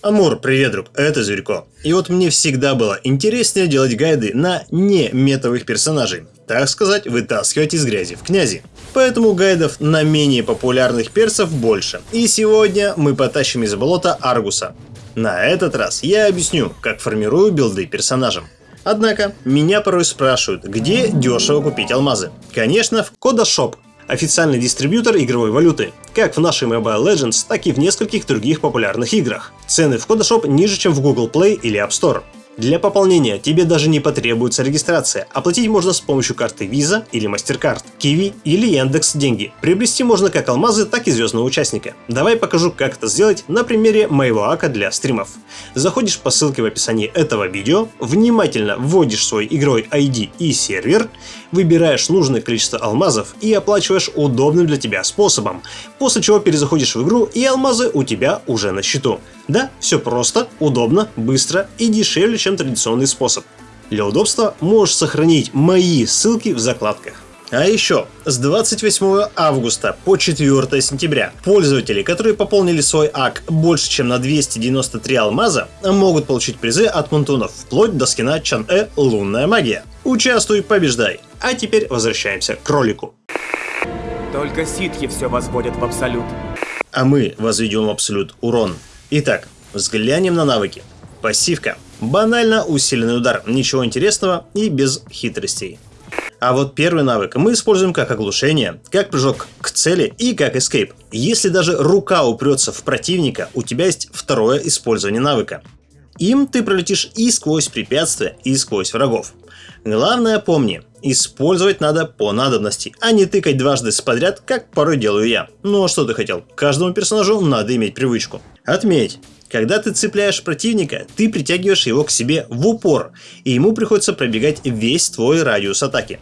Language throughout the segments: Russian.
Амур, привет, друг, это Зверько. И вот мне всегда было интереснее делать гайды на не метовых персонажей. Так сказать, вытаскивать из грязи в князи. Поэтому гайдов на менее популярных персов больше. И сегодня мы потащим из болота Аргуса. На этот раз я объясню, как формирую билды персонажам. Однако, меня порой спрашивают, где дешево купить алмазы. Конечно, в Кодашоп, официальный дистрибьютор игровой валюты, как в нашей Mobile Legends, так и в нескольких других популярных играх. Цены в Кодашоп ниже, чем в Google Play или App Store. Для пополнения тебе даже не потребуется регистрация. Оплатить можно с помощью карты Visa или MasterCard, Kiwi или Яндекс Деньги. Приобрести можно как алмазы, так и звездного участника. Давай покажу, как это сделать на примере моего ака для стримов. Заходишь по ссылке в описании этого видео, внимательно вводишь свой игровой ID и сервер, выбираешь нужное количество алмазов и оплачиваешь удобным для тебя способом, после чего перезаходишь в игру и алмазы у тебя уже на счету. Да, все просто, удобно, быстро и дешевле, чем традиционный способ. Для удобства можешь сохранить мои ссылки в закладках. А еще, с 28 августа по 4 сентября пользователи, которые пополнили свой ак больше чем на 293 алмаза, могут получить призы от Мунтунов, вплоть до скина Чан-Э «Лунная магия». Участвуй, побеждай! А теперь возвращаемся к ролику. Только ситхи все возводят в абсолют. А мы возведем в абсолют урон. Итак, взглянем на навыки. Пассивка. Банально усиленный удар, ничего интересного и без хитростей. А вот первый навык мы используем как оглушение, как прыжок к цели и как эскейп. Если даже рука упрется в противника, у тебя есть второе использование навыка. Им ты пролетишь и сквозь препятствия, и сквозь врагов. Главное помни, использовать надо по надобности, а не тыкать дважды подряд, как порой делаю я. Ну а что ты хотел? Каждому персонажу надо иметь привычку. Отметь, когда ты цепляешь противника, ты притягиваешь его к себе в упор, и ему приходится пробегать весь твой радиус атаки.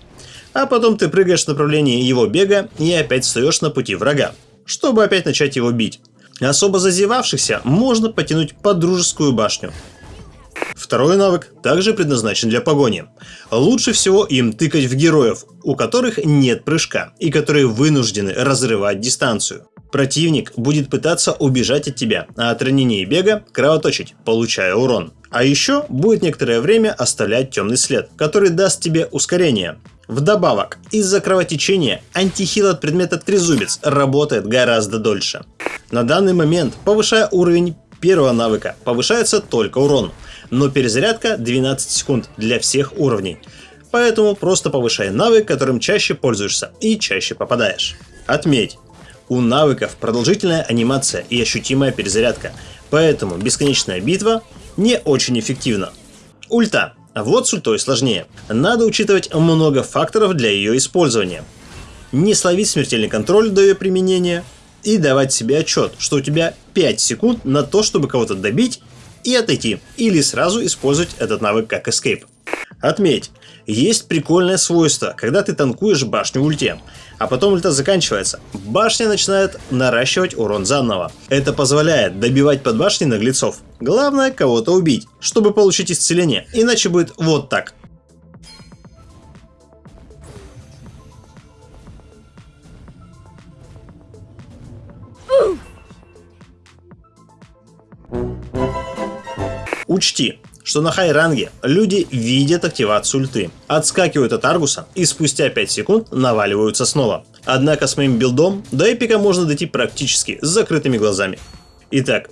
А потом ты прыгаешь в направлении его бега и опять встаешь на пути врага, чтобы опять начать его бить. Особо зазевавшихся можно потянуть под дружескую башню. Второй навык также предназначен для погони. Лучше всего им тыкать в героев, у которых нет прыжка и которые вынуждены разрывать дистанцию. Противник будет пытаться убежать от тебя, а от ранения и бега кровоточить, получая урон. А еще будет некоторое время оставлять темный след, который даст тебе ускорение. Вдобавок, из-за кровотечения антихил от предмета Трезубец работает гораздо дольше. На данный момент, повышая уровень первого навыка, повышается только урон, но перезарядка 12 секунд для всех уровней. Поэтому просто повышай навык, которым чаще пользуешься и чаще попадаешь. Отметь, у навыков продолжительная анимация и ощутимая перезарядка, поэтому бесконечная битва не очень эффективна. Ульта. Вот с ультой сложнее. Надо учитывать много факторов для ее использования. Не словить смертельный контроль до ее применения и давать себе отчет, что у тебя 5 секунд на то, чтобы кого-то добить и отойти, или сразу использовать этот навык как escape. Отметь, есть прикольное свойство, когда ты танкуешь башню в ульте, а потом ульта заканчивается, башня начинает наращивать урон заново. Это позволяет добивать под башней наглецов. Главное кого-то убить, чтобы получить исцеление, иначе будет вот так. Учти, что на хай-ранге люди видят активацию ульты, отскакивают от Аргуса и спустя 5 секунд наваливаются снова. Однако с моим билдом до эпика можно дойти практически с закрытыми глазами. Итак,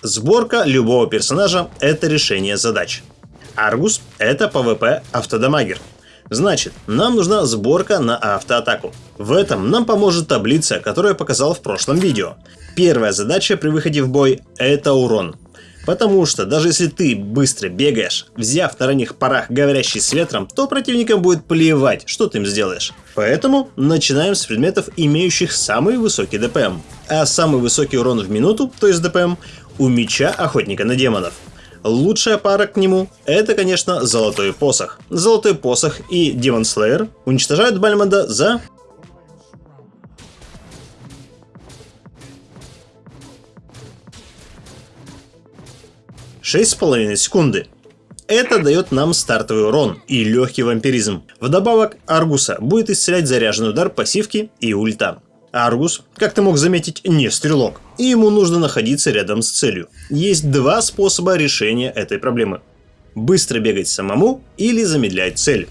сборка любого персонажа – это решение задач. Аргус – это PvP автодамагер. Значит, нам нужна сборка на автоатаку. В этом нам поможет таблица, которую я показал в прошлом видео. Первая задача при выходе в бой – это урон. Потому что даже если ты быстро бегаешь, взяв на ранних парах говорящий с ветром, то противникам будет плевать, что ты им сделаешь. Поэтому начинаем с предметов, имеющих самый высокий ДПМ. А самый высокий урон в минуту, то есть ДПМ, у меча охотника на демонов. Лучшая пара к нему – это, конечно, Золотой Посох. Золотой Посох и Демон Слеер уничтожают Бальмонда за шесть с половиной секунды. Это дает нам стартовый урон и легкий вампиризм. Вдобавок, Аргуса будет исцелять заряженный удар пассивки и ульта. Аргус, как ты мог заметить, не стрелок, и ему нужно находиться рядом с целью. Есть два способа решения этой проблемы. Быстро бегать самому или замедлять цель.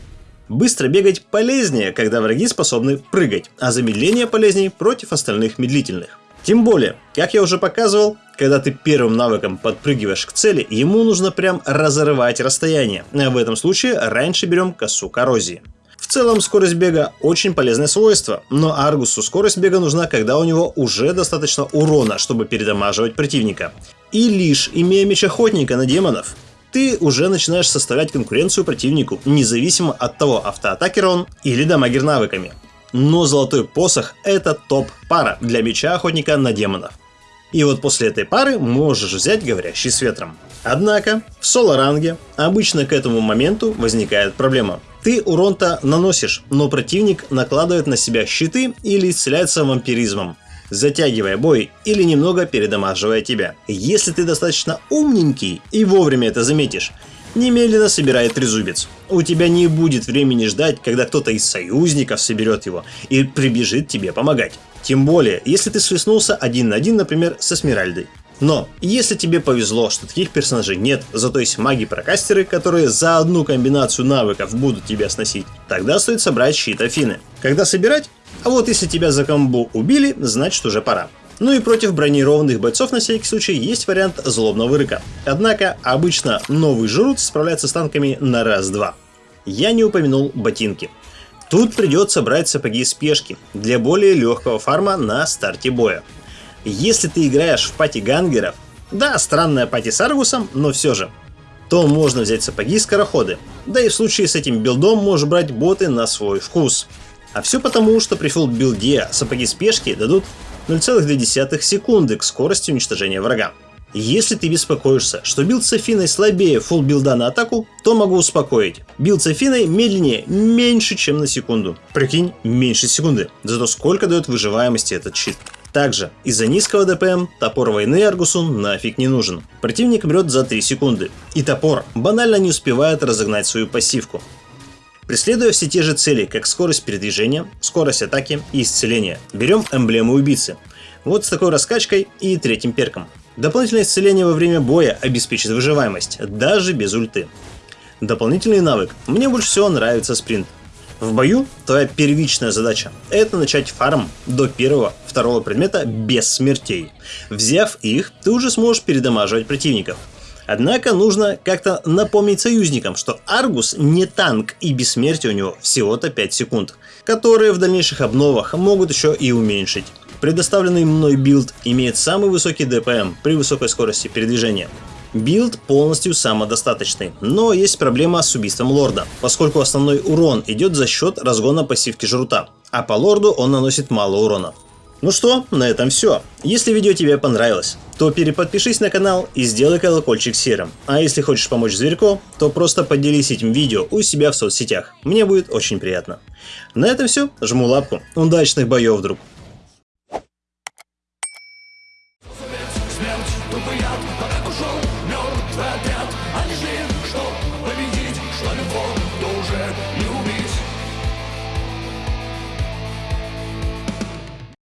Быстро бегать полезнее, когда враги способны прыгать, а замедление полезнее против остальных медлительных. Тем более, как я уже показывал, когда ты первым навыком подпрыгиваешь к цели, ему нужно прям разрывать расстояние. В этом случае раньше берем косу коррозии. В целом скорость бега очень полезное свойство, но Аргусу скорость бега нужна, когда у него уже достаточно урона, чтобы передамаживать противника. И лишь имея меч охотника на демонов, ты уже начинаешь составлять конкуренцию противнику, независимо от того, автоатакер он или дамагер навыками. Но золотой посох это топ-пара для меча охотника на демонов. И вот после этой пары можешь взять говорящий с ветром. Однако, в соло-ранге обычно к этому моменту возникает проблема. Ты урон-то наносишь, но противник накладывает на себя щиты или исцеляется вампиризмом, затягивая бой или немного передамаживая тебя. Если ты достаточно умненький и вовремя это заметишь, немедленно собирай трезубец. У тебя не будет времени ждать, когда кто-то из союзников соберет его и прибежит тебе помогать. Тем более, если ты свистнулся один на один, например, со Смиральдой. Но, если тебе повезло, что таких персонажей нет, зато есть маги-прокастеры, которые за одну комбинацию навыков будут тебя сносить, тогда стоит собрать щит Афины. Когда собирать? А вот если тебя за комбо убили, значит уже пора. Ну и против бронированных бойцов на всякий случай есть вариант злобного рыка. Однако обычно новый жрут справляется с танками на раз-два. Я не упомянул ботинки. Тут придется брать сапоги спешки для более легкого фарма на старте боя. Если ты играешь в party гангеров, да, странная party с Аргусом, но все же, то можно взять сапоги скороходы. Да и в случае с этим билдом можешь брать боты на свой вкус. А все потому, что при full билде сапоги спешки дадут 0,2 секунды к скорости уничтожения врага. Если ты беспокоишься, что билд с слабее full билда на атаку, то могу успокоить. Билд с медленнее меньше, чем на секунду. Прикинь, меньше секунды. Зато сколько дает выживаемости этот щит. Также, из-за низкого ДПМ, топор войны Аргусу нафиг не нужен. Противник мрет за 3 секунды, и топор банально не успевает разогнать свою пассивку. Преследуя все те же цели, как скорость передвижения, скорость атаки и исцеление, берем эмблему убийцы. Вот с такой раскачкой и третьим перком. Дополнительное исцеление во время боя обеспечит выживаемость, даже без ульты. Дополнительный навык. Мне больше всего нравится спринт. В бою твоя первичная задача – это начать фарм до первого-второго предмета без смертей. Взяв их, ты уже сможешь передамаживать противников. Однако нужно как-то напомнить союзникам, что Аргус не танк и бессмертие у него всего-то 5 секунд, которые в дальнейших обновах могут еще и уменьшить. Предоставленный мной билд имеет самый высокий DPM при высокой скорости передвижения. Билд полностью самодостаточный, но есть проблема с убийством лорда, поскольку основной урон идет за счет разгона пассивки жрута, а по лорду он наносит мало урона. Ну что, на этом все. Если видео тебе понравилось, то переподпишись на канал и сделай колокольчик серым. А если хочешь помочь зверьку, то просто поделись этим видео у себя в соцсетях. Мне будет очень приятно. На этом все. Жму лапку. Удачных боев, друг.